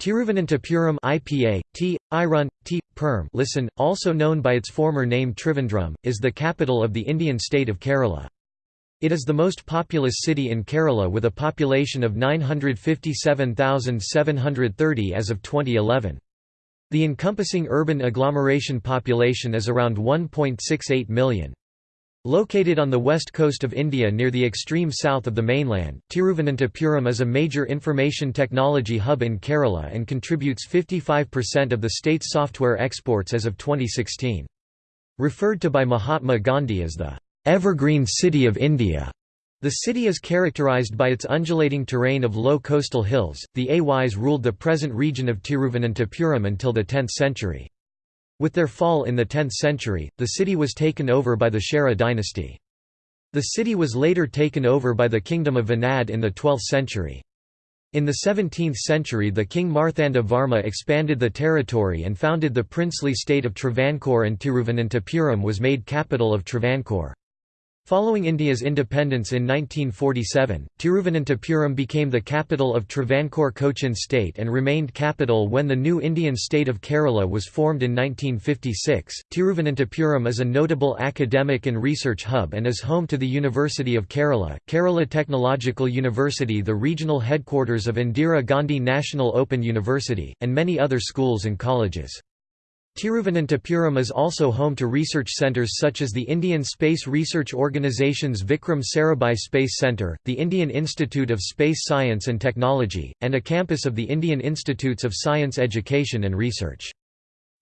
Tiruvananthapuram IPA, T. Irun, T. Perm listen, also known by its former name Trivandrum, is the capital of the Indian state of Kerala. It is the most populous city in Kerala with a population of 957,730 as of 2011. The encompassing urban agglomeration population is around 1.68 million. Located on the west coast of India near the extreme south of the mainland, Tiruvananthapuram is a major information technology hub in Kerala and contributes 55% of the state's software exports as of 2016. Referred to by Mahatma Gandhi as the "'Evergreen City of India' The city is characterized by its undulating terrain of low coastal hills. The Ays ruled the present region of Tiruvananthapuram until the 10th century. With their fall in the 10th century, the city was taken over by the Chera dynasty. The city was later taken over by the Kingdom of Venad in the 12th century. In the 17th century the king Marthanda Varma expanded the territory and founded the princely state of Travancore and Tiruvananthapuram was made capital of Travancore. Following India's independence in 1947, Tiruvananthapuram became the capital of Travancore Cochin state and remained capital when the new Indian state of Kerala was formed in 1956. Tiruvananthapuram is a notable academic and research hub and is home to the University of Kerala, Kerala Technological University, the regional headquarters of Indira Gandhi National Open University, and many other schools and colleges. Tiruvananthapuram is also home to research centres such as the Indian Space Research Organisation's Vikram Sarabhai Space Centre, the Indian Institute of Space Science and Technology, and a campus of the Indian Institutes of Science Education and Research.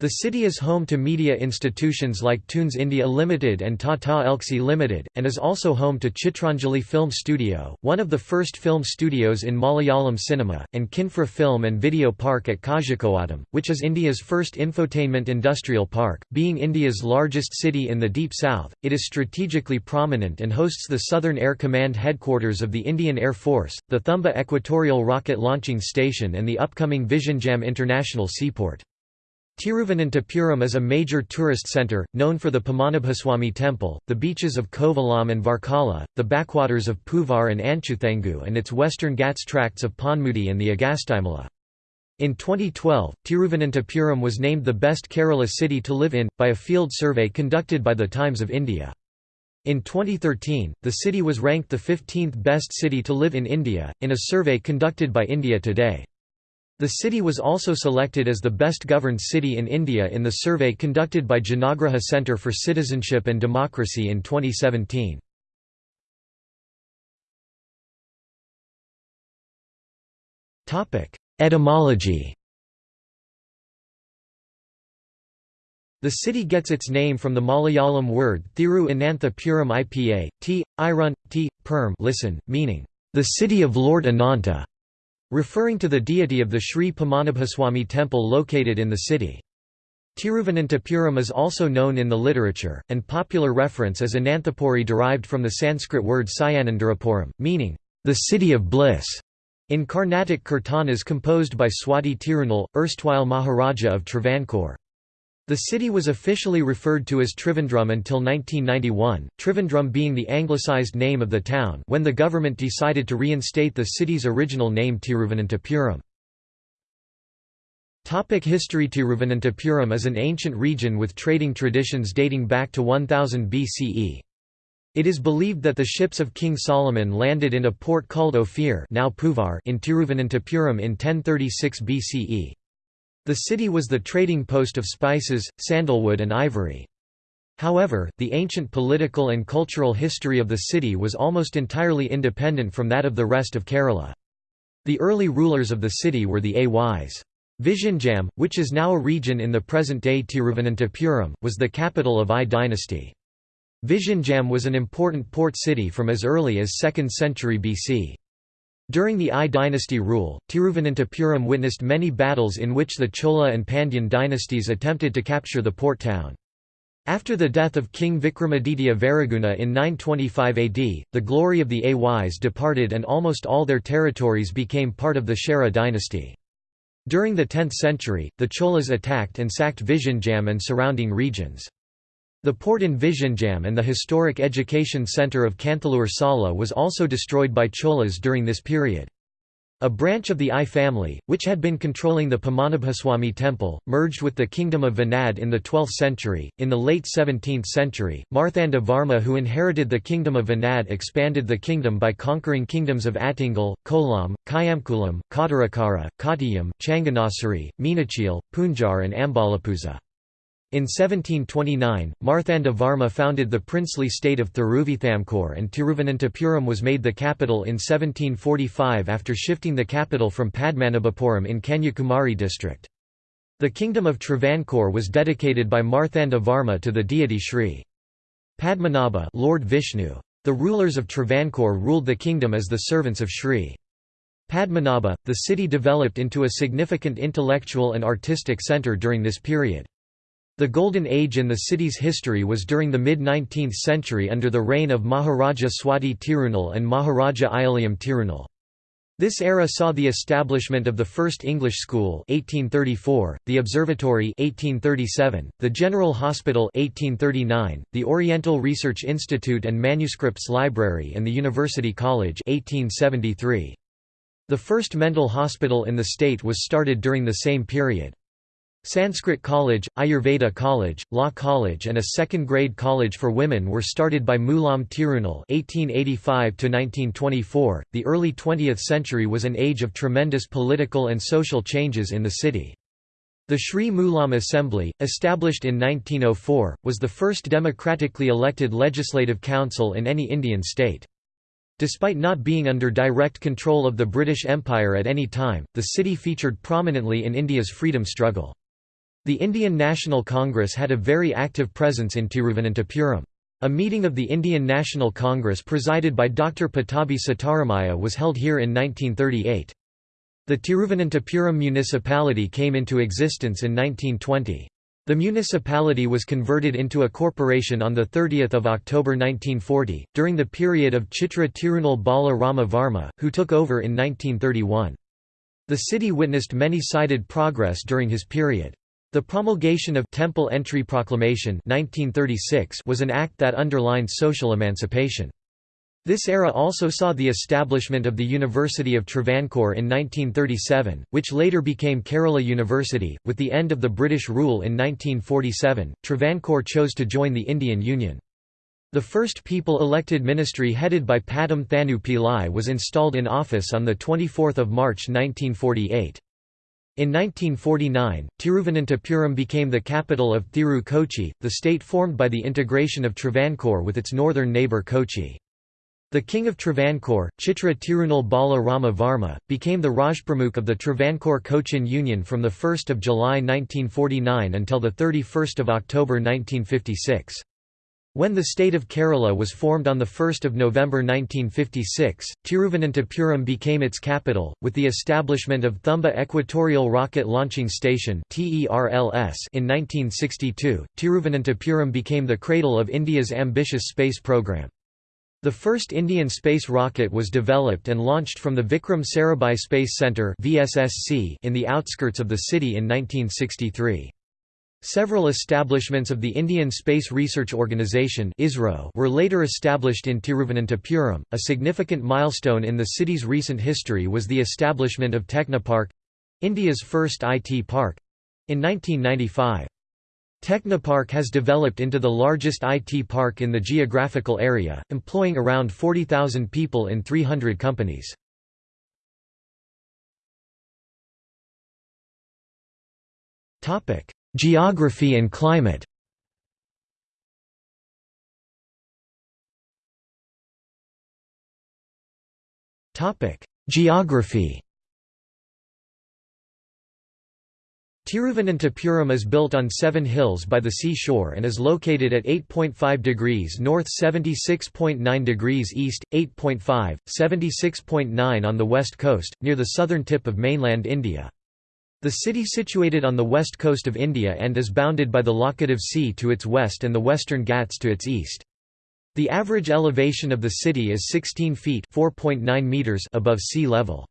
The city is home to media institutions like Toonz India Limited and Tata Elxsi Limited, and is also home to Chitranjali Film Studio, one of the first film studios in Malayalam cinema, and Kinfra Film and Video Park at Kozhikode, which is India's first infotainment industrial park. Being India's largest city in the Deep South, it is strategically prominent and hosts the Southern Air Command headquarters of the Indian Air Force, the Thumba Equatorial Rocket Launching Station and the upcoming Vizhinjam International Seaport. Tiruvananthapuram is a major tourist centre, known for the Padmanabhaswamy temple, the beaches of Kovalam and Varkala, the backwaters of Puvar and Anchuthengu and its western Ghats tracts of Ponmudi and the Agasthyamala. In 2012, Tiruvananthapuram was named the best Kerala city to live in, by a field survey conducted by the Times of India. In 2013, the city was ranked the 15th best city to live in India, in a survey conducted by India Today. The city was also selected as the best governed city in India in the survey conducted by Janaagraha Centre for Citizenship and Democracy in 2017. Etymology The city gets its name from the Malayalam word Thiru Anantha Puram Ipa, t, irun, t, perm listen, meaning, the city of Lord Ananta referring to the deity of the Sri Padmanabhaswamy temple located in the city. Tiruvananthapuram is also known in the literature, and popular reference as Ananthapuri derived from the Sanskrit word Sayanandarapuram, meaning, the city of bliss, in Carnatic kirtanas composed by Swati Tirunal, erstwhile Maharaja of Travancore. The city was officially referred to as Trivandrum until 1991, Trivandrum being the anglicized name of the town when the government decided to reinstate the city's original name Tiruvananthapuram. Topic History Tiruvananthapuram is an ancient region with trading traditions dating back to 1000 BCE. It is believed that the ships of King Solomon landed in a port called Ophir now Poovar in Tiruvananthapuram in 1036 BCE. The city was the trading post of spices, sandalwood and ivory. However, the ancient political and cultural history of the city was almost entirely independent from that of the rest of Kerala. The early rulers of the city were the Ays. Vizhinjam, which is now a region in the present-day Tiruvananthapuram, was the capital of Ay dynasty. Vizhinjam was an important port city from as early as 2nd century BC. During the Ay dynasty rule, Tiruvananthapuram witnessed many battles in which the Chola and Pandyan dynasties attempted to capture the port town. After the death of King Vikramaditya Varaguna in 925 AD, the glory of the Ays departed and almost all their territories became part of the Chera dynasty. During the 10th century, the Cholas attacked and sacked Vizhinjam and surrounding regions. The port in Vizhinjam and the historic education centre of Kanthalur Sala was also destroyed by Cholas during this period. A branch of the Ay family, which had been controlling the Padmanabhaswamy temple, merged with the kingdom of Venad in the 12th century. In the late 17th century, Marthanda Varma, who inherited the kingdom of Venad, expanded the kingdom by conquering kingdoms of Attingal, Kollam, Kayamkulam, Kottarakara, Kottayam, Changanassery, Meenachil, Poonjar, and Ambalappuzha. In 1729, Marthanda Varma founded the princely state of Thiruvithamkur and Tiruvananthapuram was made the capital in 1745 after shifting the capital from Padmanabhapuram in Kanyakumari district. The kingdom of Travancore was dedicated by Marthanda Varma to the deity Sri Padmanabha Lord Vishnu. The rulers of Travancore ruled the kingdom as the servants of Sri Padmanabha. The city developed into a significant intellectual and artistic centre during this period. The Golden Age in the city's history was during the mid-19th century under the reign of Maharaja Swati Tirunal and Maharaja Ayilyam Tirunal. This era saw the establishment of the first English school 1834, the observatory 1837, the General Hospital 1839, the Oriental Research Institute and Manuscripts Library and the University College 1873. The first mental hospital in the state was started during the same period. Sanskrit College, Ayurveda College, Law College and a second-grade college for women were started by Mulam Tirunal (1885–1924). The early 20th century was an age of tremendous political and social changes in the city. The Sri Mulam Assembly, established in 1904, was the first democratically elected legislative council in any Indian state. Despite not being under direct control of the British Empire at any time, the city featured prominently in India's freedom struggle. The Indian National Congress had a very active presence in Tiruvananthapuram. A meeting of the Indian National Congress presided by Dr. Pattabhi Sitaramaiah was held here in 1938. The Tiruvananthapuram municipality came into existence in 1920. The municipality was converted into a corporation on 30 October 1940, during the period of Chitra Tirunal Bala Rama Varma, who took over in 1931. The city witnessed many-sided progress during his period. The promulgation of Temple Entry Proclamation 1936 was an act that underlined social emancipation. This era also saw the establishment of the University of Travancore in 1937, which later became Kerala University. With the end of the British rule in 1947, Travancore chose to join the Indian Union. The first people-elected ministry headed by Pattom Thanu Pillai was installed in office on 24 March 1948. In 1949, Tiruvananthapuram became the capital of Thiru Kochi, the state formed by the integration of Travancore with its northern neighbour Kochi. The king of Travancore, Chitra Tirunal Bala Rama Varma, became the Rajpramukh of the Travancore Cochin Union from 1 July 1949 until 31 October 1956. When the state of Kerala was formed on 1 November 1956, Tiruvananthapuram became its capital, with the establishment of Thumba Equatorial Rocket Launching Station in 1962. Tiruvananthapuram became the cradle of India's ambitious space program. The first Indian space rocket was developed and launched from the Vikram Sarabhai Space Centre in the outskirts of the city in 1963. Several establishments of the Indian Space Research Organisation were later established in Tiruvananthapuram. A significant milestone in the city's recent history was the establishment of Technopark India's first IT park in 1995. Technopark has developed into the largest IT park in the geographical area, employing around 40,000 people in 300 companies. Topic: Geography and climate Geography Tiruvananthapuram is built on seven hills by the seashore and is located at 8.5 degrees north 76.9 degrees east, 8.5, 76.9 on the west coast, near the southern tip of mainland India. The city situated on the west coast of India and is bounded by the Laccadive Sea to its west and the Western Ghats to its east. The average elevation of the city is 16 feet meters above sea level.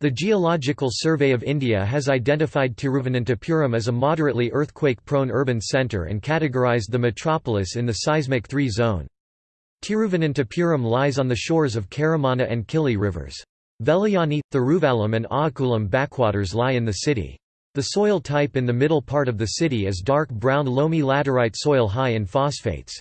The Geological Survey of India has identified Tiruvananthapuram as a moderately earthquake-prone urban centre and categorised the metropolis in the seismic 3 zone. Tiruvananthapuram lies on the shores of Karamana and Kili rivers. Velayani, Thiruvallam and Aakulam backwaters lie in the city. The soil type in the middle part of the city is dark brown loamy laterite soil high in phosphates.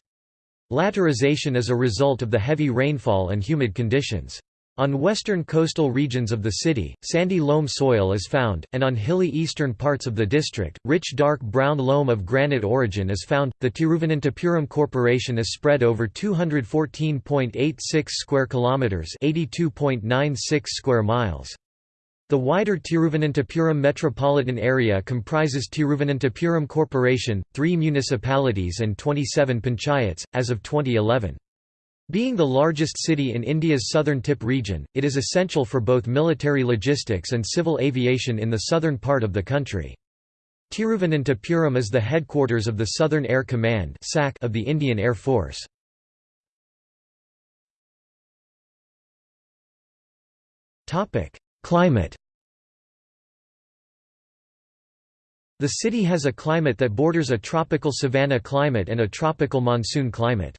Laterization is a result of the heavy rainfall and humid conditions. On western coastal regions of the city, sandy loam soil is found, and on hilly eastern parts of the district, rich dark brown loam of granite origin is found. The Tiruvananthapuram Corporation is spread over 214.86 square kilometers, 82.96 square miles. The wider Tiruvananthapuram metropolitan area comprises Tiruvananthapuram Corporation, three municipalities and 27 panchayats, as of 2011. Being the largest city in India's southern tip region, it is essential for both military logistics and civil aviation in the southern part of the country. Tiruvananthapuram is the headquarters of the Southern Air Command of the Indian Air Force. Climate The city has a climate that borders a tropical savanna climate and a tropical monsoon climate.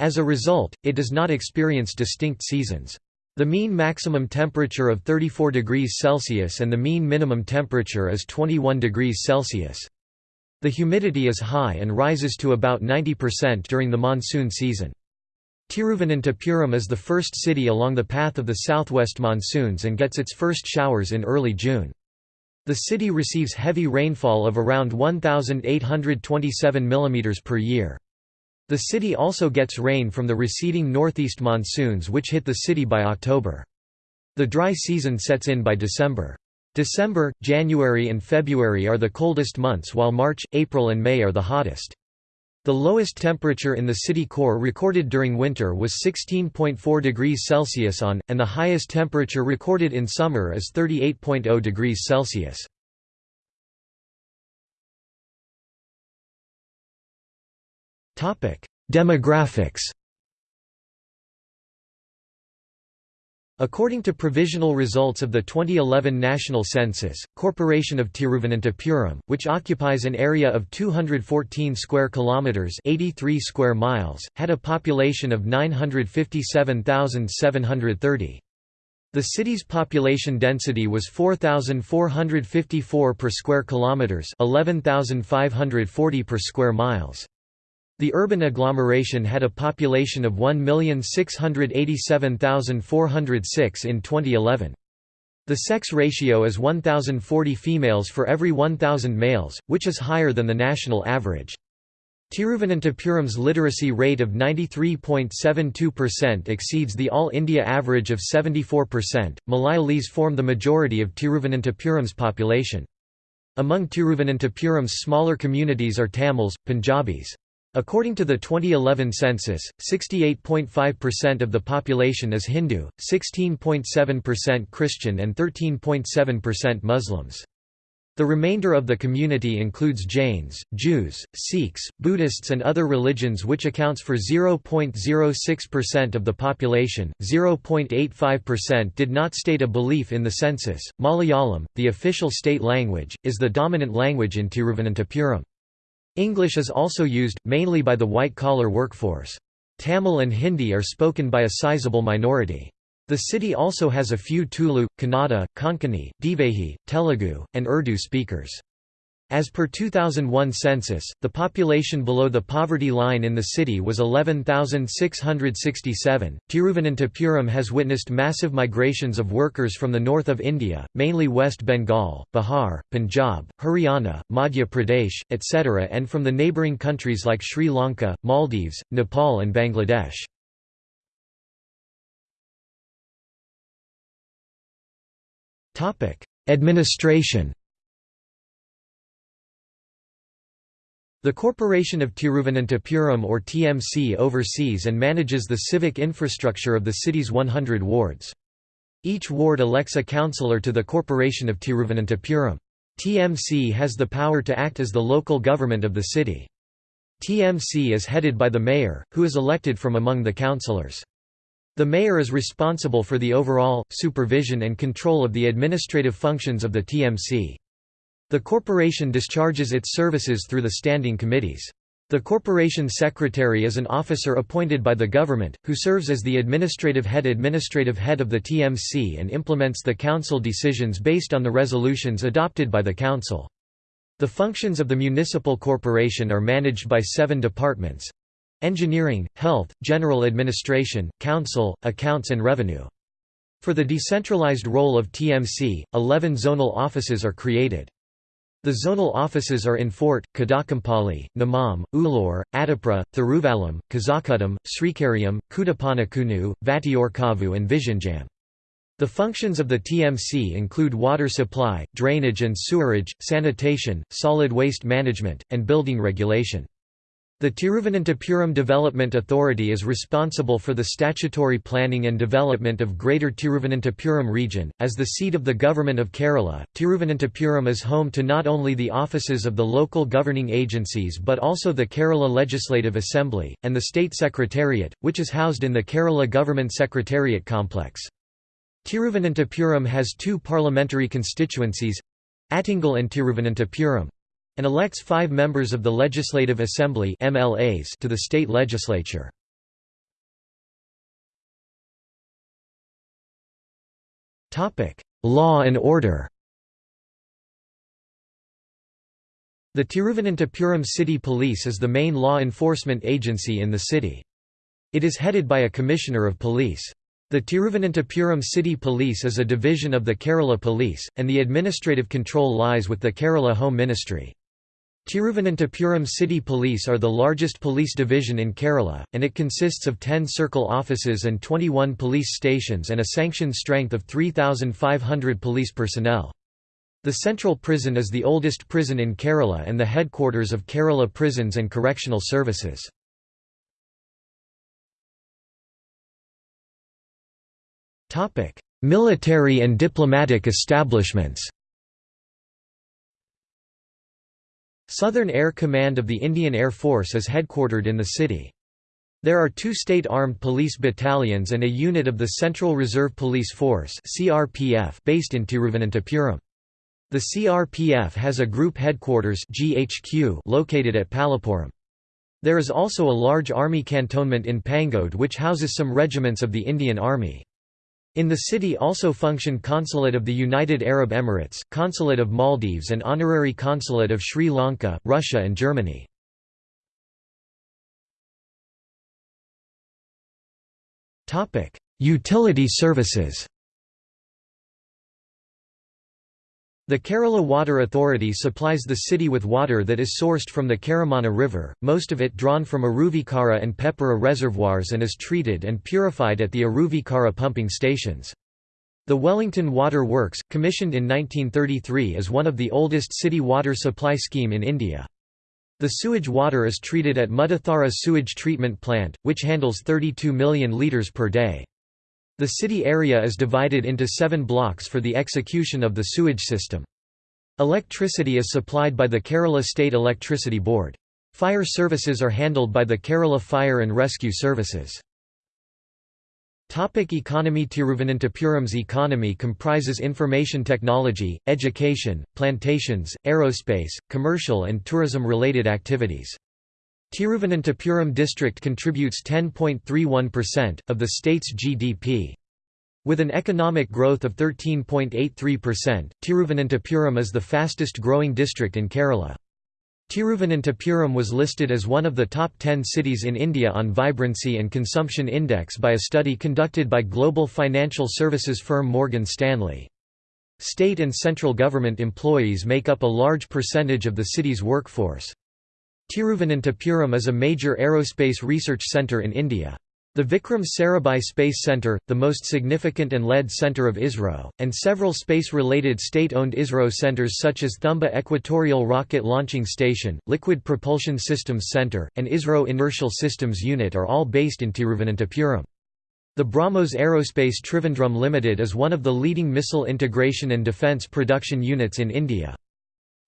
As a result, it does not experience distinct seasons. The mean maximum temperature of 34 degrees Celsius and the mean minimum temperature is 21 degrees Celsius. The humidity is high and rises to about 90% during the monsoon season. Tiruvananthapuram is the first city along the path of the southwest monsoons and gets its first showers in early June. The city receives heavy rainfall of around 1,827 mm per year. The city also gets rain from the receding northeast monsoons which hit the city by October. The dry season sets in by December. December, January and February are the coldest months while March, April and May are the hottest. The lowest temperature in the city core recorded during winter was 16.4 degrees Celsius on, and the highest temperature recorded in summer is 38.0 degrees Celsius. Demographics According to provisional results of the 2011 national census, Corporation of Tiruvananthapuram, which occupies an area of 214 square kilometers, 83 square miles, had a population of 957,730. The city's population density was 4454 per square kilometers, 11540 per square miles. The urban agglomeration had a population of 1,687,406 in 2011. The sex ratio is 1,040 females for every 1,000 males, which is higher than the national average. Tiruvananthapuram's literacy rate of 93.72% exceeds the All India average of 74%. Malayalis form the majority of Tiruvananthapuram's population. Among Tiruvananthapuram's smaller communities are Tamils, Punjabis. According to the 2011 census, 68.5% of the population is Hindu, 16.7% Christian and 13.7% Muslims. The remainder of the community includes Jains, Jews, Sikhs, Buddhists, and other religions, which accounts for 0.06% of the population. 0.85% did not state a belief in the census. Malayalam, the official state language, is the dominant language in Tiruvananthapuram. English is also used, mainly by the white-collar workforce. Tamil and Hindi are spoken by a sizable minority. The city also has a few Tulu, Kannada, Konkani, Divehi, Telugu, and Urdu speakers. As per 2001 census, the population below the poverty line in the city was 11,667. Tiruvananthapuram has witnessed massive migrations of workers from the north of India, mainly West Bengal, Bihar, Punjab, Haryana, Madhya Pradesh, etc., and from the neighbouring countries like Sri Lanka, Maldives, Nepal, and Bangladesh. Administration The Corporation of Tiruvananthapuram or TMC oversees and manages the civic infrastructure of the city's 100 wards. Each ward elects a councillor to the Corporation of Tiruvananthapuram. TMC has the power to act as the local government of the city. TMC is headed by the mayor, who is elected from among the councillors. The mayor is responsible for the overall, supervision and control of the administrative functions of the TMC. The corporation discharges its services through the standing committees. The corporation secretary is an officer appointed by the government, who serves as the administrative head administrative head of the TMC and implements the council decisions based on the resolutions adopted by the council. The functions of the municipal corporation are managed by seven departments engineering, health, general administration, council, accounts and revenue. For the decentralized role of TMC, 11 zonal offices are created. The zonal offices are in Fort, Kadakampally, Nemom, Ulloor, Attipra, Thiruvallam, Kazhakkottam, Srikaryam, Kudappanakunnu, Vattiyoorkavu and Vizhinjam. The functions of the TMC include water supply, drainage and sewerage, sanitation, solid waste management, and building regulation. The Tiruvananthapuram Development Authority is responsible for the statutory planning and development of Greater Tiruvananthapuram region. As the seat of the Government of Kerala, Tiruvananthapuram is home to not only the offices of the local governing agencies but also the Kerala Legislative Assembly, and the State Secretariat, which is housed in the Kerala Government Secretariat complex. Tiruvananthapuram has two parliamentary constituencies Attingal and Tiruvananthapuram and elects five members of the Legislative Assembly MLAs to the state legislature. Law and order The Tiruvananthapuram City Police is the main law enforcement agency in the city. It is headed by a Commissioner of Police. The Tiruvananthapuram City Police is a division of the Kerala Police, and the administrative control lies with the Kerala Home Ministry. Tiruvananthapuram City Police are the largest police division in Kerala, and it consists of 10 circle offices and 21 police stations and a sanctioned strength of 3,500 police personnel. The central prison is the oldest prison in Kerala and the headquarters of Kerala Prisons and Correctional Services. Military and diplomatic establishments Southern Air Command of the Indian Air Force is headquartered in the city. There are two state armed police battalions and a unit of the Central Reserve Police Force based in Tiruvananthapuram. The CRPF has a group headquarters GHQ located at Pallippuram. There is also a large army cantonment in Pangode which houses some regiments of the Indian Army. In the city also function Consulate of the United Arab Emirates, Consulate of Maldives and Honorary Consulate of Sri Lanka, Russia and Germany. Utility services The Kerala Water Authority supplies the city with water that is sourced from the Karamana River, most of it drawn from Aruvikara and Peppara reservoirs and is treated and purified at the Aruvikara pumping stations. The Wellington Water Works, commissioned in 1933 is one of the oldest city water supply scheme in India. The sewage water is treated at Muttathara Sewage Treatment Plant, which handles 32 million litres per day. The city area is divided into seven blocks for the execution of the sewage system. Electricity is supplied by the Kerala State Electricity Board. Fire services are handled by the Kerala Fire and Rescue Services. Topic economy Tiruvananthapuram's economy comprises information technology, education, plantations, aerospace, commercial and tourism-related activities. Tiruvananthapuram district contributes 10.31%, of the state's GDP. With an economic growth of 13.83%, Tiruvananthapuram is the fastest growing district in Kerala. Tiruvananthapuram was listed as one of the top 10 cities in India on Vibrancy and Consumption Index by a study conducted by global financial services firm Morgan Stanley. State and central government employees make up a large percentage of the city's workforce. Tiruvananthapuram is a major aerospace research centre in India. The Vikram Sarabhai Space Centre, the most significant and lead centre of ISRO, and several space-related state-owned ISRO centres such as Thumba Equatorial Rocket Launching Station, Liquid Propulsion Systems Centre, and ISRO Inertial Systems Unit are all based in Tiruvananthapuram. The BrahMos Aerospace Trivandrum Limited is one of the leading missile integration and defence production units in India.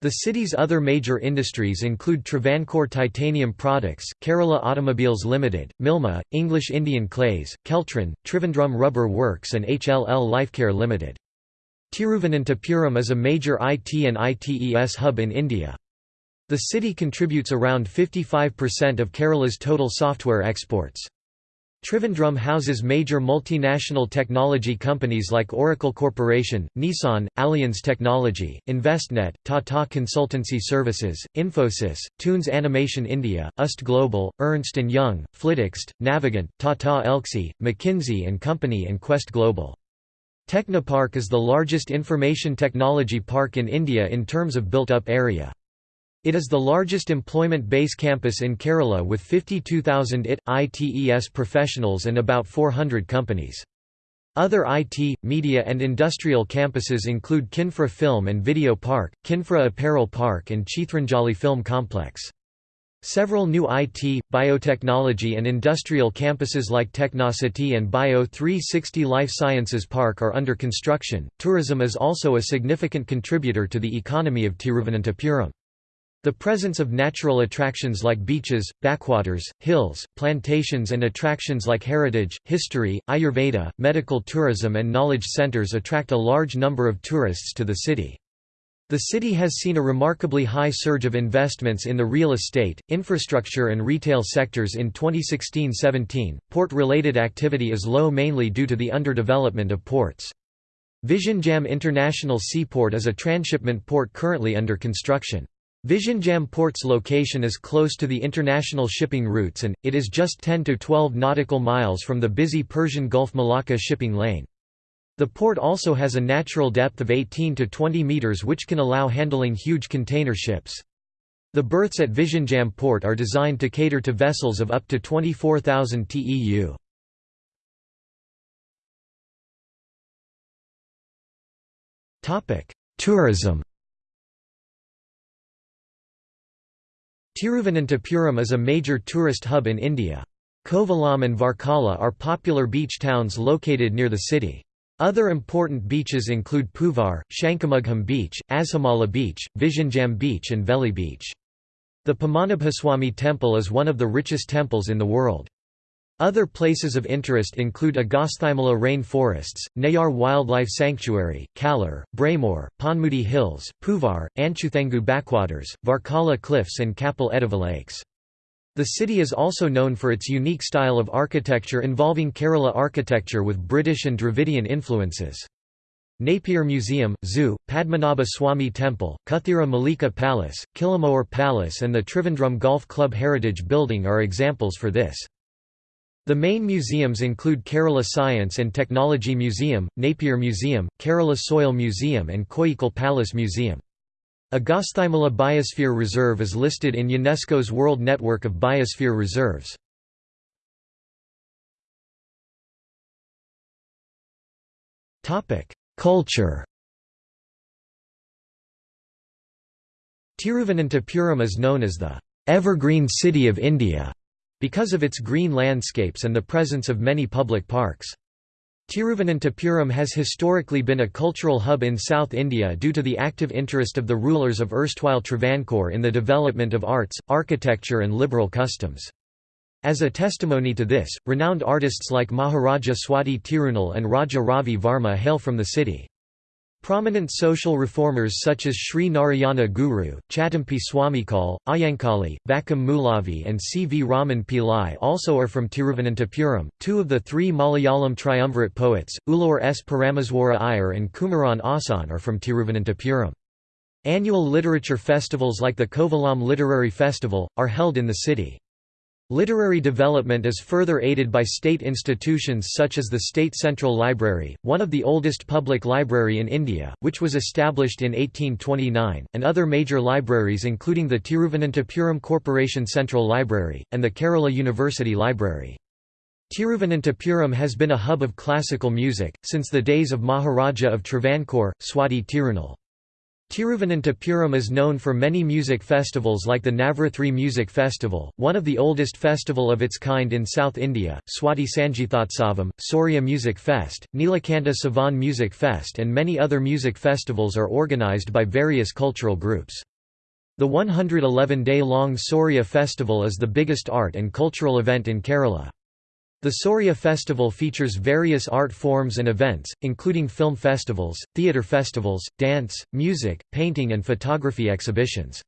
The city's other major industries include Travancore Titanium Products, Kerala Automobiles Limited, Milma, English Indian Clays, Keltron, Trivandrum Rubber Works and HLL Lifecare Limited. Tiruvananthapuram is a major IT and ITES hub in India. The city contributes around 55% of Kerala's total software exports. Trivandrum houses major multinational technology companies like Oracle Corporation, Nissan, Allianz Technology, Envestnet, Tata Consultancy Services, Infosys, Toonz Animation India, UST Global, Ernst & Young, Flytxt, Navigant, Tata Elxsi, McKinsey & Company and Quest Global. Technopark is the largest information technology park in India in terms of built-up area. It is the largest employment base campus in Kerala with 52,000 IT, ITES professionals and about 400 companies. Other IT, media and industrial campuses include Kinfra Film and Video Park, Kinfra Apparel Park and Chithranjali Film Complex. Several new IT, biotechnology and industrial campuses like Technocity and Bio 360 Life Sciences Park are under construction. Tourism is also a significant contributor to the economy of Tiruvananthapuram. The presence of natural attractions like beaches, backwaters, hills, plantations and attractions like heritage, history, Ayurveda, medical tourism and knowledge centers attract a large number of tourists to the city. The city has seen a remarkably high surge of investments in the real estate, infrastructure and retail sectors in 2016-17. Port-related activity is low mainly due to the underdevelopment of ports. Vizhinjam International Seaport is a transshipment port currently under construction. Vizhinjam port's location is close to the international shipping routes and, it is just 10 to 12 nautical miles from the busy Persian Gulf Malacca shipping lane. The port also has a natural depth of 18 to 20 meters which can allow handling huge container ships. The berths at Vizhinjam port are designed to cater to vessels of up to 24,000 TEU. Tourism Tiruvananthapuram is a major tourist hub in India. Kovalam and Varkala are popular beach towns located near the city. Other important beaches include Puvar, Shankamugham Beach, Azhamala Beach, Vizhinjam Beach and Veli Beach. The Padmanabhaswamy temple is one of the richest temples in the world. Other places of interest include Agasthyamala rain forests, Neyyar Wildlife Sanctuary, Kallar, Braemore, Ponmudi Hills, Puvar, Anchuthengu backwaters, Varkala Cliffs and Kapil Ediva Lakes. The city is also known for its unique style of architecture involving Kerala architecture with British and Dravidian influences. Napier Museum, Zoo, Padmanabha Swami Temple, Kuthira Malika Palace, Kilimanoor Palace and the Trivandrum Golf Club Heritage Building are examples for this. The main museums include Kerala Science and Technology Museum, Napier Museum, Kerala Soil Museum and Koyikkal Palace Museum. Agasthyamala Biosphere Reserve is listed in UNESCO's World Network of Biosphere Reserves. Culture Tiruvananthapuram is known as the "'Evergreen City of India' because of its green landscapes and the presence of many public parks. Tiruvananthapuram has historically been a cultural hub in South India due to the active interest of the rulers of erstwhile Travancore in the development of arts, architecture and liberal customs. As a testimony to this, renowned artists like Maharaja Swati Tirunal and Raja Ravi Varma hail from the city. Prominent social reformers such as Sri Narayana Guru, Chattampi Swamikal, Ayyankali, Vakkom Moulavi, and C. V. Raman Pillai also are from Tiruvananthapuram. Two of the three Malayalam triumvirate poets, Ulloor S. Parameswara Iyer and Kumaran Asan, are from Tiruvananthapuram. Annual literature festivals like the Kovalam Literary Festival, are held in the city. Literary development is further aided by state institutions such as the State Central Library, one of the oldest public library in India, which was established in 1829, and other major libraries including the Tiruvananthapuram Corporation Central Library, and the Kerala University Library. Tiruvananthapuram has been a hub of classical music, since the days of Maharaja of Travancore, Swati Tirunal. Tiruvananthapuram is known for many music festivals like the Navarathri Music Festival, one of the oldest festival of its kind in South India, Swati Sangeethotsavam, Soorya Music Fest, Neelakanta Sivan Music Fest and many other music festivals are organised by various cultural groups. The 111-day-long Soorya festival is the biggest art and cultural event in Kerala. The Soorya Festival features various art forms and events, including film festivals, theatre festivals, dance, music, painting and photography exhibitions.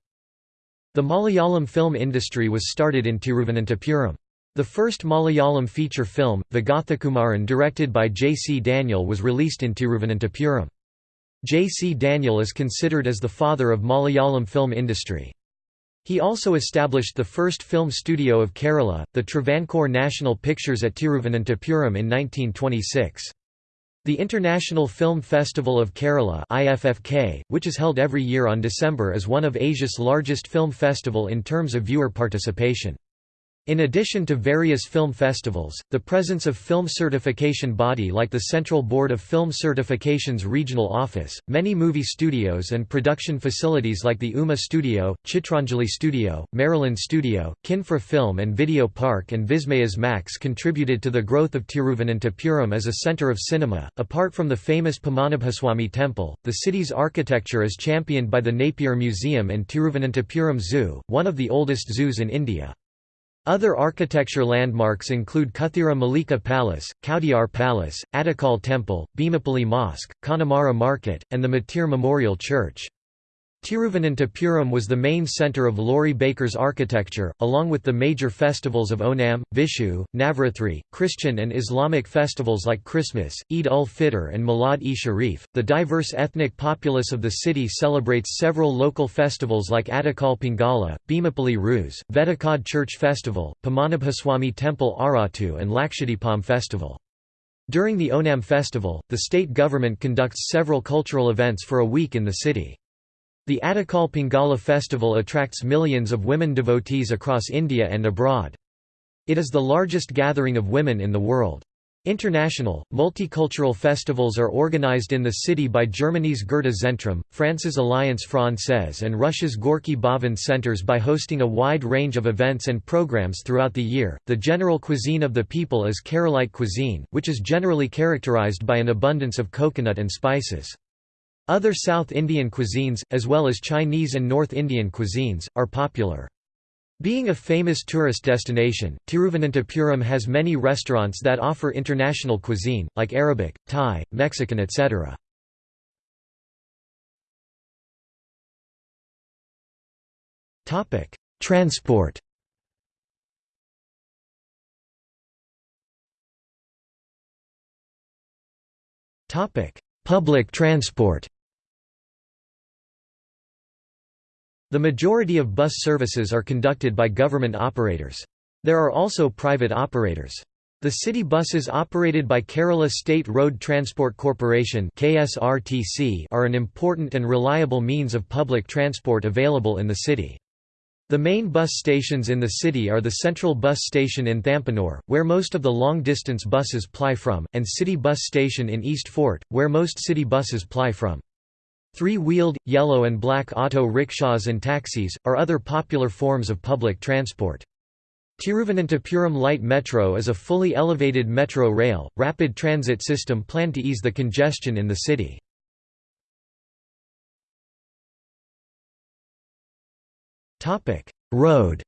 The Malayalam film industry was started in Tiruvananthapuram. The first Malayalam feature film, Vigathakumaran directed by J. C. Daniel was released in Tiruvananthapuram. J. C. Daniel is considered as the father of Malayalam film industry. He also established the first film studio of Kerala, the Travancore National Pictures at Tiruvananthapuram in 1926. The International Film Festival of Kerala IFFK, which is held every year on December is one of Asia's largest film festival in terms of viewer participation. In addition to various film festivals, the presence of film certification body like the Central Board of Film Certification's regional office, many movie studios and production facilities like the UMA Studio, Chitranjali Studio, Maryland Studio, Kinfra Film and Video Park and Vismayas Max contributed to the growth of Tiruvananthapuram as a center of cinema. Apart from the famous Padmanabhaswamy Temple, the city's architecture is championed by the Napier Museum and Tiruvananthapuram Zoo, one of the oldest zoos in India. Other architecture landmarks include Kuthira Malika Palace, Kowdiar Palace, Attukal Temple, Bhimapally Mosque, Connemara Market, and the Mateer Memorial Church. Tiruvananthapuram was the main centre of Laurie Baker's architecture, along with the major festivals of Onam, Vishu, Navratri, Christian and Islamic festivals like Christmas, Eid ul-Fitr and Milad-e-Sharif. The diverse ethnic populace of the city celebrates several local festivals like Attukal Pongala, Bhimapally Ruz, Vettukad Church Festival, Padmanabhaswamy Temple Aratu and Lakshadipam Festival. During the Onam festival, the state government conducts several cultural events for a week in the city. The Attukal Pongala festival attracts millions of women devotees across India and abroad. It is the largest gathering of women in the world. International, multicultural festivals are organized in the city by Germany's Goethe Zentrum, France's Alliance Française and Russia's Gorky Bhavan centers by hosting a wide range of events and programs throughout the year. The general cuisine of the people is Keralite cuisine, which is generally characterized by an abundance of coconut and spices. Other South Indian cuisines, as well as Chinese and North Indian cuisines, are popular. Being a famous tourist destination, Tiruvananthapuram has many restaurants that offer international cuisine, like Arabic, Thai, Mexican etc. Transport Public transport The majority of bus services are conducted by government operators. There are also private operators. The city buses operated by Kerala State Road Transport Corporation are an important and reliable means of public transport available in the city. The main bus stations in the city are the Central Bus Station in Thampanoor, where most of the long-distance buses ply from, and City Bus Station in East Fort, where most city buses ply from. Three-wheeled, yellow and black auto rickshaws and taxis, are other popular forms of public transport. Tiruvananthapuram Light Metro is a fully elevated metro rail, rapid transit system planned to ease the congestion in the city. Road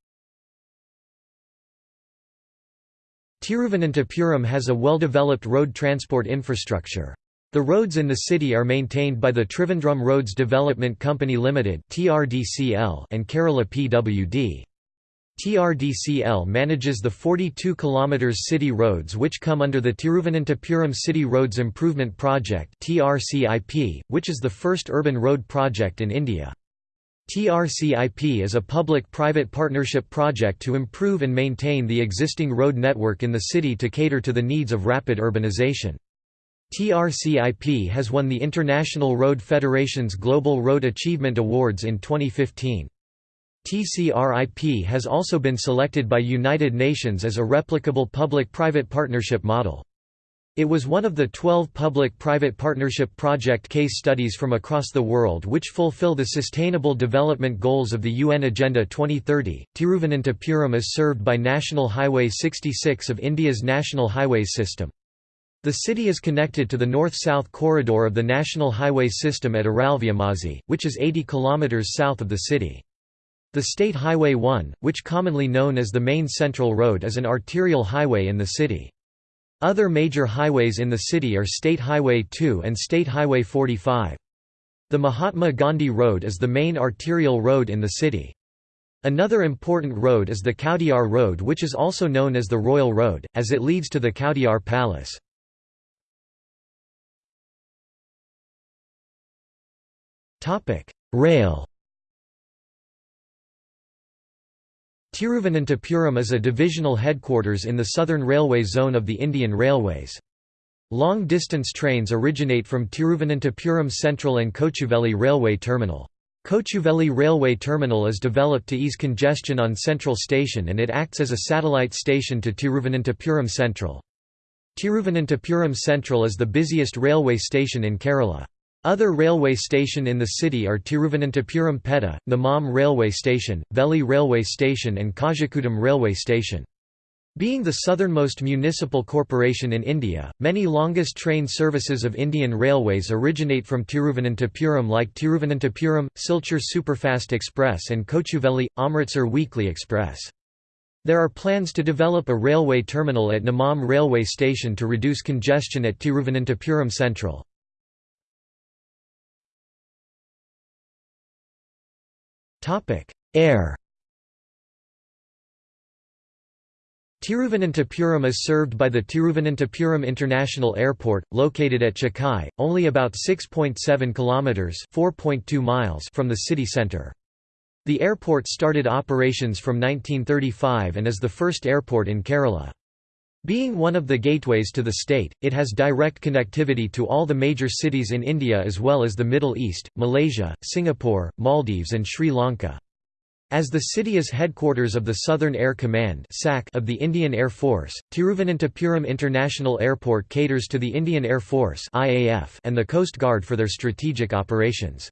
Tiruvananthapuram has a well-developed road transport infrastructure. The roads in the city are maintained by the Trivandrum Roads Development Company Limited (TRDCL) and Kerala PWD. TRDCL manages the 42 km city roads which come under the Tiruvananthapuram City Roads Improvement Project (TRCIP), which is the first urban road project in India. TRCIP is a public-private partnership project to improve and maintain the existing road network in the city to cater to the needs of rapid urbanization. TRCIP has won the International Road Federation's Global Road Achievement Awards in 2015. TCRIP has also been selected by United Nations as a replicable public-private partnership model. It was one of the 12 public-private partnership project case studies from across the world which fulfill the Sustainable Development Goals of the UN Agenda 2030. Tiruvananthapuram is served by National Highway 66 of India's National Highways system. The city is connected to the north-south corridor of the National Highway system at Aralviyamazhi, which is 80 km south of the city. The State Highway 1, which commonly known as the Main Central Road is an arterial highway in the city. Other major highways in the city are State Highway 2 and State Highway 45. The Mahatma Gandhi Road is the main arterial road in the city. Another important road is the Kowdiar Road which is also known as the Royal Road, as it leads to the Kowdiar Palace. Rail Tiruvananthapuram is a divisional headquarters in the southern railway zone of the Indian Railways. Long-distance trains originate from Tiruvananthapuram Central and Kochuveli Railway Terminal. Kochuveli Railway Terminal is developed to ease congestion on Central Station and it acts as a satellite station to Tiruvananthapuram Central. Tiruvananthapuram Central is the busiest railway station in Kerala. Other railway station in the city are Tiruvananthapuram Petta, Nemom Railway Station, Veli Railway Station and Kazhakuttam Railway Station. Being the southernmost municipal corporation in India, many longest train services of Indian Railways originate from Tiruvananthapuram like Tiruvananthapuram, Silchar Superfast Express and Kochuveli, Amritsar Weekly Express. There are plans to develop a railway terminal at Nemom railway station to reduce congestion at Tiruvananthapuram Central. Air Tiruvananthapuram is served by the Tiruvananthapuram International Airport, located at Chakai, only about 6.7 kilometers (4.2 miles) from the city center. The airport started operations from 1935 and is the first airport in Kerala. Being one of the gateways to the state, it has direct connectivity to all the major cities in India as well as the Middle East, Malaysia, Singapore, Maldives and Sri Lanka. As the city is headquarters of the Southern Air Command of the Indian Air Force, Tiruvananthapuram International Airport caters to the Indian Air Force and the Coast Guard for their strategic operations.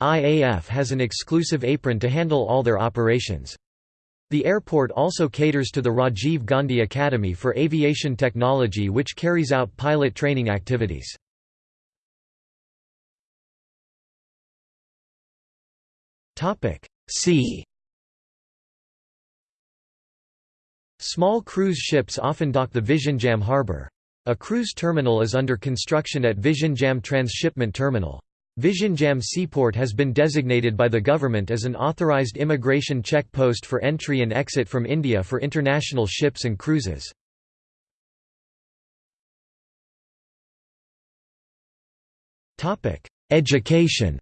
IAF has an exclusive apron to handle all their operations. The airport also caters to the Rajiv Gandhi Academy for Aviation Technology which carries out pilot training activities. Sea Small cruise ships often dock the Vizhinjam harbour. A cruise terminal is under construction at Vizhinjam Transshipment Terminal. Vizhinjam Seaport has been designated by the government as an authorized immigration check post for entry and exit from India for international ships and cruises. Education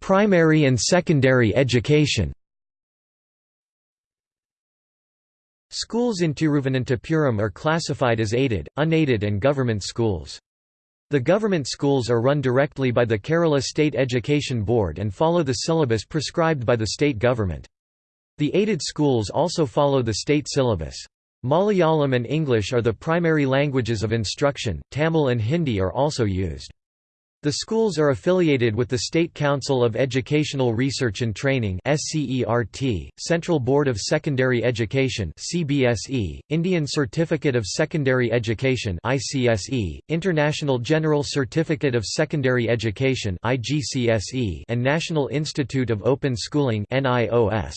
Primary and secondary education Schools in Tiruvananthapuram are classified as aided, unaided and government schools. The government schools are run directly by the Kerala State Education Board and follow the syllabus prescribed by the state government. The aided schools also follow the state syllabus. Malayalam and English are the primary languages of instruction, Tamil and Hindi are also used. The schools are affiliated with the State Council of Educational Research and Training Central Board of Secondary Education Indian Certificate of Secondary Education International General Certificate of Secondary Education and National Institute of Open Schooling NIOS.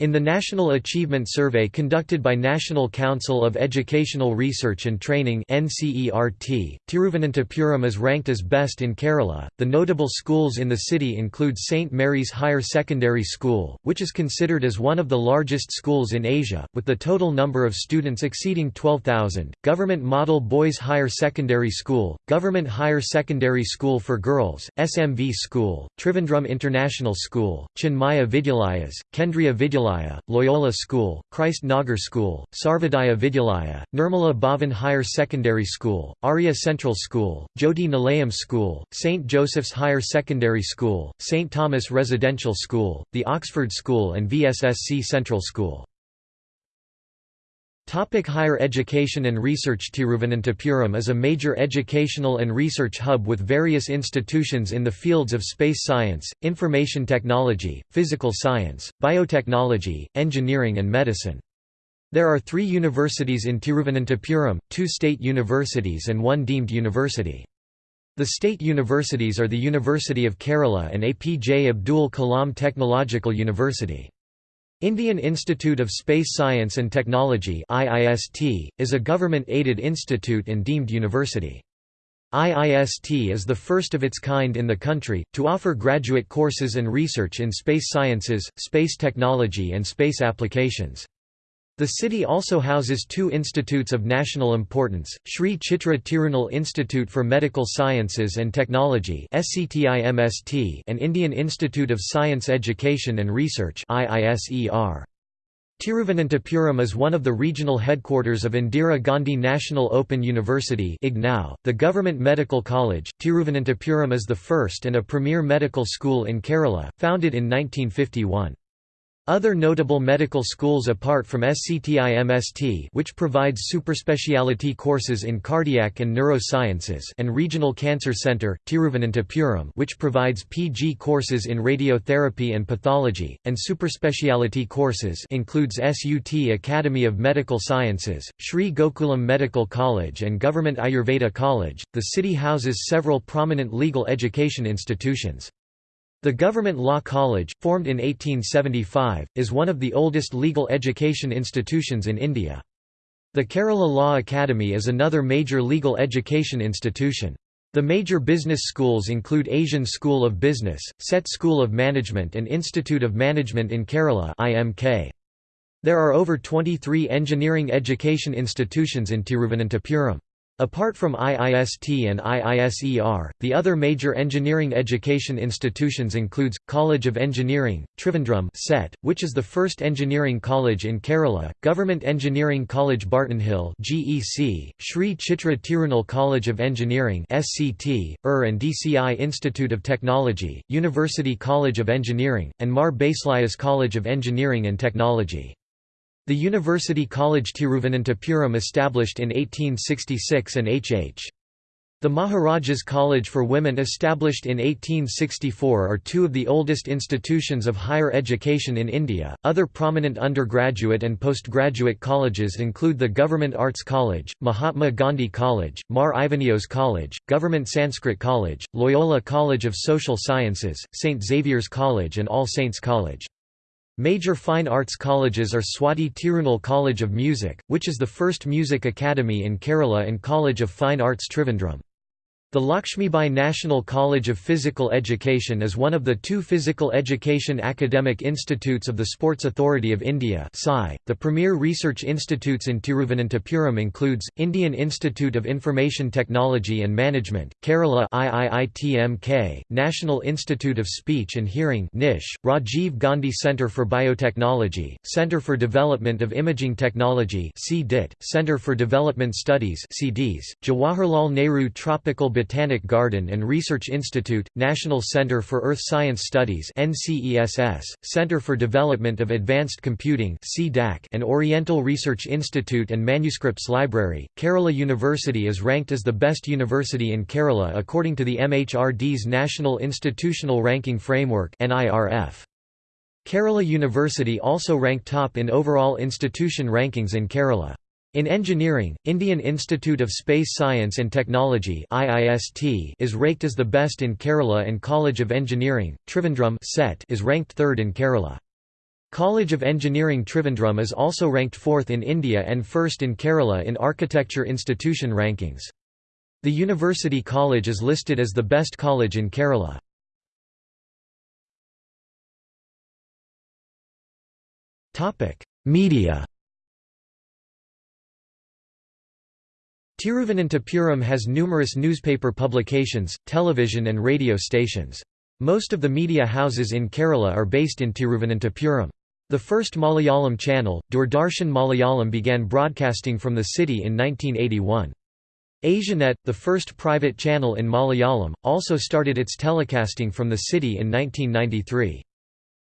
In the National Achievement Survey conducted by National Council of Educational Research and Training Tiruvananthapuram is ranked as best in Kerala. The notable schools in the city include St Mary's Higher Secondary School, which is considered as one of the largest schools in Asia, with the total number of students exceeding 12,000. Government Model Boys Higher Secondary School, Government Higher Secondary School for Girls, SMV School, Trivandrum International School, Chinmaya Vidyalayas, Kendriya Vidyalaya Vidyalaya, Loyola School, Christ Nagar School, Sarvodaya Vidyalaya, Nirmala Bhavan Higher Secondary School, Arya Central School, Jyoti Nilayam School, St. Joseph's Higher Secondary School, St. Thomas Residential School, the Oxford School and VSSC Central School. Topic higher education and research Tiruvananthapuram is a major educational and research hub with various institutions in the fields of space science, information technology, physical science, biotechnology, engineering and medicine. There are three universities in Tiruvananthapuram, two state universities and one deemed university. The state universities are the University of Kerala and APJ Abdul Kalam Technological University. Indian Institute of Space Science and Technology IIST, is a government-aided institute and deemed university. IIST is the first of its kind in the country, to offer graduate courses and research in space sciences, space technology and space applications. The city also houses two institutes of national importance, Sri Chitra Tirunal Institute for Medical Sciences and Technology and Indian Institute of Science Education and Research. Tiruvananthapuram is one of the regional headquarters of Indira Gandhi National Open University .The Government Medical College, Tiruvananthapuram is the first and a premier medical school in Kerala, founded in 1951. Other notable medical schools apart from SCTIMST which provides superspecialty courses in cardiac and neurosciences and Regional Cancer Centre, Tiruvananthapuram which provides PG courses in radiotherapy and pathology, and superspecialty courses includes SUT Academy of Medical Sciences, Sri Gokulam Medical College and Government Ayurveda College. The city houses several prominent legal education institutions. The Government Law College, formed in 1875, is one of the oldest legal education institutions in India. The Kerala Law Academy is another major legal education institution. The major business schools include Asian School of Business, CET School of Management and Institute of Management in Kerala IMK. There are over 23 engineering education institutions in Tiruvananthapuram. Apart from IIST and IISER, the other major engineering education institutions includes, College of Engineering, Trivandrum (CET), which is the first engineering college in Kerala, Government Engineering College Bartonhill GEC, Sri Chitra Tirunal College of Engineering SCT, UR and DCI Institute of Technology, University College of Engineering, and Mar Baselios College of Engineering and Technology. The University College Tiruvananthapuram established in 1866 and H.H. The Maharajas College for Women established in 1864 are two of the oldest institutions of higher education in India. Other prominent undergraduate and postgraduate colleges include the Government Arts College, Mahatma Gandhi College, Mar Ivanios College, Government Sanskrit College, Loyola College of Social Sciences, St. Xavier's College and All Saints College. Major fine arts colleges are Swati Tirunal College of Music, which is the first music academy in Kerala and College of Fine Arts Trivandrum. The Lakshmibai National College of Physical Education is one of the two physical education academic institutes of the Sports Authority of India .The premier research institutes in Tiruvananthapuram includes, Indian Institute of Information Technology and Management, Kerala IIITMK, National Institute of Speech and Hearing NISH, Rajiv Gandhi Centre for Biotechnology, Centre for Development of Imaging Technology Centre for Development Studies CDs, Jawaharlal Nehru Tropical Botanic Garden and Research Institute, National Center for Earth Science Studies Center for Development of Advanced Computing and Oriental Research Institute and Manuscripts Library. Kerala University is ranked as the best university in Kerala according to the MHRD's National Institutional Ranking Framework Kerala University also ranked top in overall institution rankings in Kerala. In engineering, Indian Institute of Space Science and Technology IIST is ranked as the best in Kerala and College of Engineering, Trivandrum CET is ranked third in Kerala. College of Engineering Trivandrum is also ranked fourth in India and first in Kerala in architecture institution rankings. The University College is listed as the best college in Kerala. Media Tiruvananthapuram has numerous newspaper publications, television and radio stations. Most of the media houses in Kerala are based in Tiruvananthapuram. The first Malayalam channel, Doordarshan Malayalam began broadcasting from the city in 1981. Asianet, the first private channel in Malayalam, also started its telecasting from the city in 1993.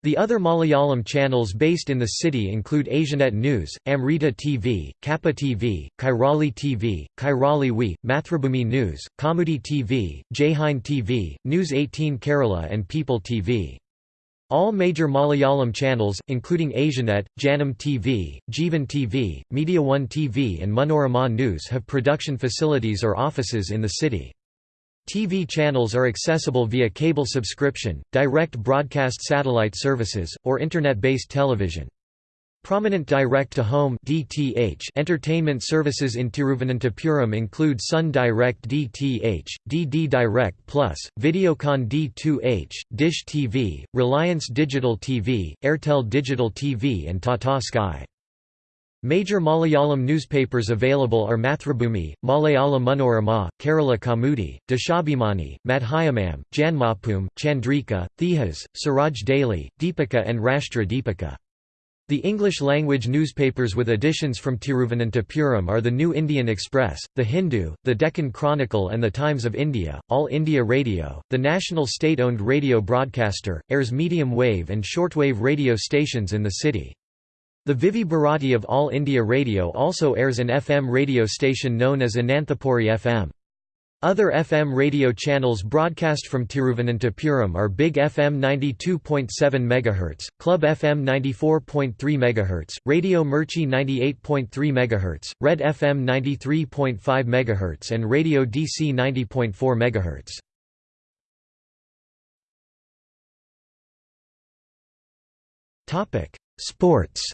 The other Malayalam channels based in the city include Asianet News, Amrita TV, Kappa TV, Kairali TV, Kairali We, Mathrubhumi News, Kaumudi TV, Jaihind TV, News 18 Kerala and People TV. All major Malayalam channels, including Asianet, Janam TV, Jeevan TV, Media One TV and Manorama News have production facilities or offices in the city. TV channels are accessible via cable subscription, direct broadcast satellite services, or Internet-based television. Prominent direct-to-home entertainment services in Tiruvananthapuram include Sun Direct DTH, DD Direct Plus, Videocon D2H, Dish TV, Reliance Digital TV, Airtel Digital TV and Tata Sky. Major Malayalam newspapers available are Mathrubhumi, Malayala Manorama, Kerala Kaumudi, Deshabhimani, Madhyamam, Janmabhoomi, Chandrika, Thejas, Swaraj Daily, Deepika and Rashtra Deepika. The English-language newspapers with editions from Tiruvananthapuram are the New Indian Express, The Hindu, The Deccan Chronicle and The Times of India. All India Radio, the national state-owned radio broadcaster, airs medium-wave and shortwave radio stations in the city. The Vividh Bharati of All India Radio also airs an FM radio station known as Ananthapuri FM. Other FM radio channels broadcast from Tiruvananthapuram are Big FM 92.7 MHz, Club FM 94.3 MHz, Radio Mirchi 98.3 MHz, Red FM 93.5 MHz and Radio DC 90.4 MHz. Topic: Sports.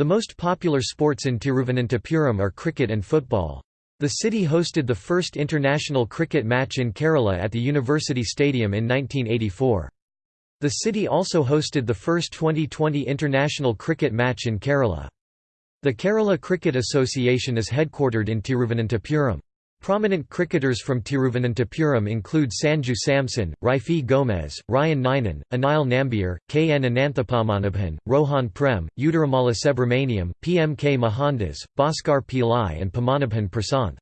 The most popular sports in Tiruvananthapuram are cricket and football. The city hosted the first international cricket match in Kerala at the University Stadium in 1984. The city also hosted the first 2020 international cricket match in Kerala. The Kerala Cricket Association is headquartered in Tiruvananthapuram. Prominent cricketers from Tiruvananthapuram include Sanju Samson, Rafi Gomez, Ryan Nainan, Anil Nambiar, K. N. Ananthapadmanabhan, Rohan Prem, Uttaramala Subramaniam, P. M. K. Mohandas, Bhaskar Pillai and Padmanabhan Prasanth.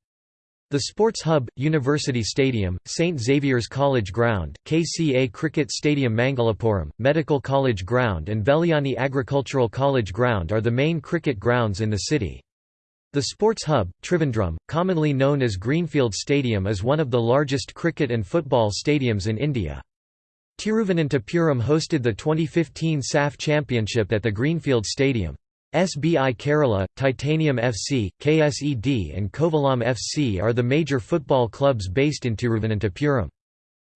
The Sports Hub, University Stadium, St. Xavier's College Ground, KCA Cricket Stadium Mangalapuram, Medical College Ground and Vellayani Agricultural College Ground are the main cricket grounds in the city. The Sports Hub, Trivandrum, commonly known as Greenfield Stadium is one of the largest cricket and football stadiums in India. Tiruvananthapuram hosted the 2015 SAFF Championship at the Greenfield Stadium. SBI Kerala, Titanium FC, KSEB and Kovalam FC are the major football clubs based in Tiruvananthapuram.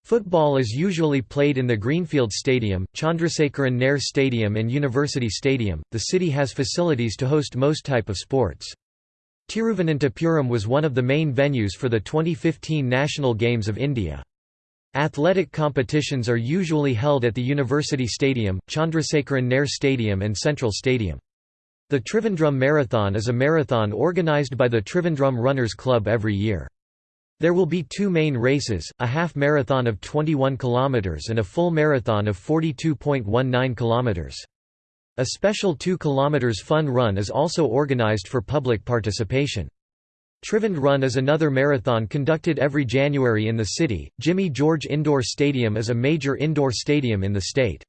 Football is usually played in the Greenfield Stadium, Chandrasekaran Nair Stadium and University Stadium. The city has facilities to host most type of sports. Tiruvananthapuram was one of the main venues for the 2015 National Games of India. Athletic competitions are usually held at the University Stadium, Chandrasekaran Nair Stadium and Central Stadium. The Trivandrum Marathon is a marathon organised by the Trivandrum Runners Club every year. There will be two main races, a half marathon of 21 km and a full marathon of 42.19 km. A special 2 km fun run is also organized for public participation. Trivand Run is another marathon conducted every January in the city. Jimmy George Indoor Stadium is a major indoor stadium in the state.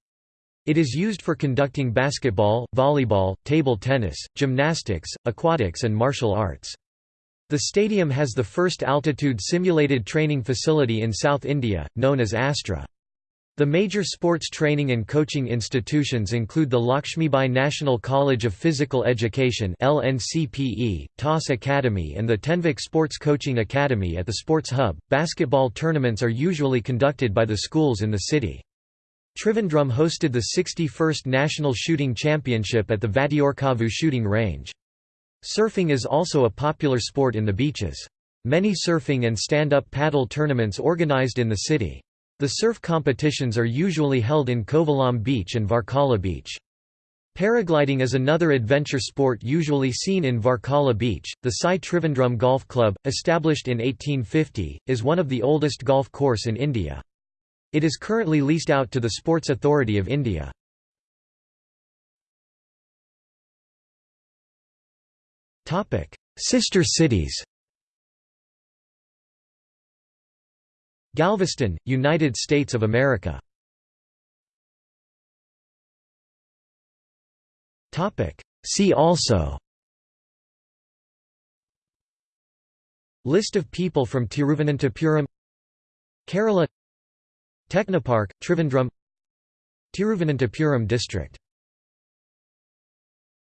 It is used for conducting basketball, volleyball, table tennis, gymnastics, aquatics and martial arts. The stadium has the first altitude simulated training facility in South India, known as Astra. The major sports training and coaching institutions include the Lakshmibai National College of Physical Education (LNCPE), TOS Academy, and the Tenvik Sports Coaching Academy at the Sports Hub. Basketball tournaments are usually conducted by the schools in the city. Trivandrum hosted the 61st National Shooting Championship at the Vattiyoorkavu shooting range. Surfing is also a popular sport in the beaches. Many surfing and stand-up paddle tournaments organized in the city. The surf competitions are usually held in Kovalam Beach and Varkala Beach. Paragliding is another adventure sport usually seen in Varkala Beach. The Sai Trivandrum Golf Club, established in 1850, is one of the oldest golf course in India. It is currently leased out to the Sports Authority of India. Topic: Sister cities Galveston, United States of America. See also. List of people from Tiruvananthapuram. Kerala. Technopark, Trivandrum. Tiruvananthapuram district